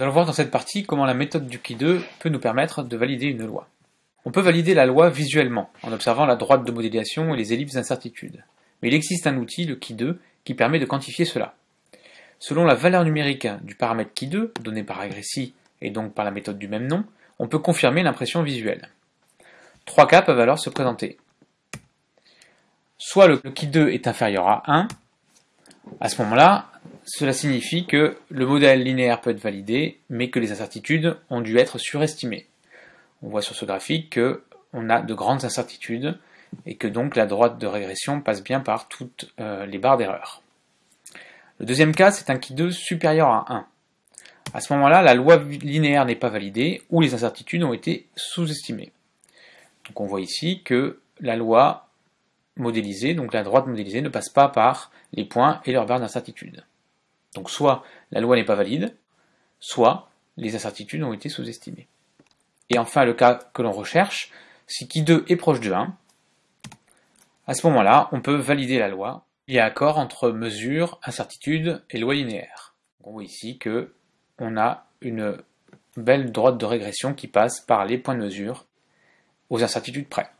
Nous allons voir dans cette partie comment la méthode du qui 2 peut nous permettre de valider une loi. On peut valider la loi visuellement, en observant la droite de modélisation et les ellipses d'incertitude. Mais il existe un outil, le qui 2, qui permet de quantifier cela. Selon la valeur numérique du paramètre qui 2, donné par Agressi et donc par la méthode du même nom, on peut confirmer l'impression visuelle. Trois cas peuvent alors se présenter. Soit le qui 2 est inférieur à 1, à ce moment-là, cela signifie que le modèle linéaire peut être validé, mais que les incertitudes ont dû être surestimées. On voit sur ce graphique qu'on a de grandes incertitudes et que donc la droite de régression passe bien par toutes euh, les barres d'erreur. Le deuxième cas, c'est un qui 2 supérieur à 1. À ce moment-là, la loi linéaire n'est pas validée ou les incertitudes ont été sous-estimées. Donc on voit ici que la loi modélisée, donc la droite modélisée, ne passe pas par les points et leurs barres d'incertitude. Donc soit la loi n'est pas valide, soit les incertitudes ont été sous-estimées. Et enfin, le cas que l'on recherche, si qui 2 est proche de 1, à ce moment-là, on peut valider la loi. Il y a accord entre mesure, incertitude et loi linéaire. On voit ici que on a une belle droite de régression qui passe par les points de mesure aux incertitudes près.